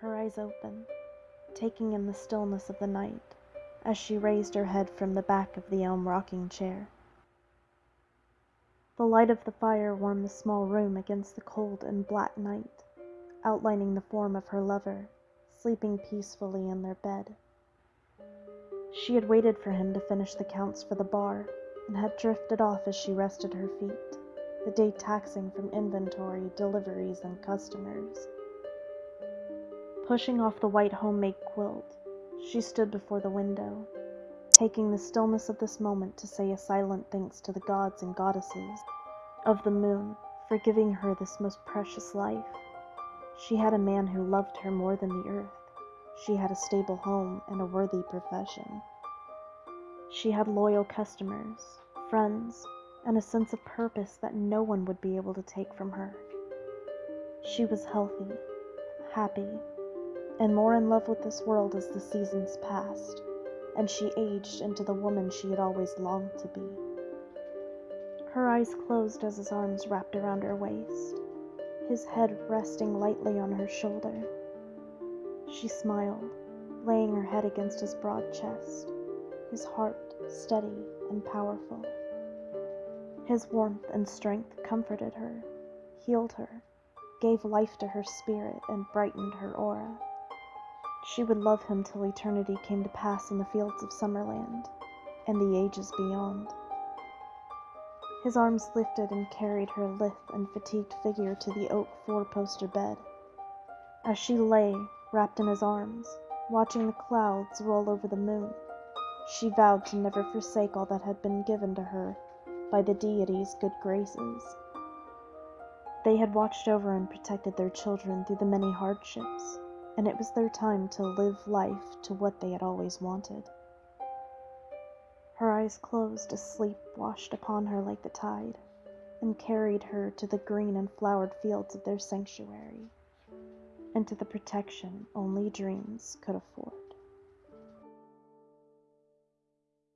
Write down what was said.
her eyes open, taking in the stillness of the night as she raised her head from the back of the elm rocking chair. The light of the fire warmed the small room against the cold and black night, outlining the form of her lover, sleeping peacefully in their bed. She had waited for him to finish the counts for the bar and had drifted off as she rested her feet, the day taxing from inventory, deliveries, and customers. Pushing off the white homemade quilt, she stood before the window, taking the stillness of this moment to say a silent thanks to the gods and goddesses of the moon for giving her this most precious life. She had a man who loved her more than the earth. She had a stable home and a worthy profession. She had loyal customers, friends, and a sense of purpose that no one would be able to take from her. She was healthy, happy, and more in love with this world as the seasons passed, and she aged into the woman she had always longed to be. Her eyes closed as his arms wrapped around her waist, his head resting lightly on her shoulder. She smiled, laying her head against his broad chest, his heart steady and powerful. His warmth and strength comforted her, healed her, gave life to her spirit, and brightened her aura. She would love him till eternity came to pass in the fields of Summerland and the ages beyond. His arms lifted and carried her lithe and fatigued figure to the oak four-poster bed. As she lay, wrapped in his arms, watching the clouds roll over the moon, she vowed to never forsake all that had been given to her by the deity's good graces. They had watched over and protected their children through the many hardships and it was their time to live life to what they had always wanted. Her eyes closed as sleep washed upon her like the tide, and carried her to the green and flowered fields of their sanctuary, and to the protection only dreams could afford.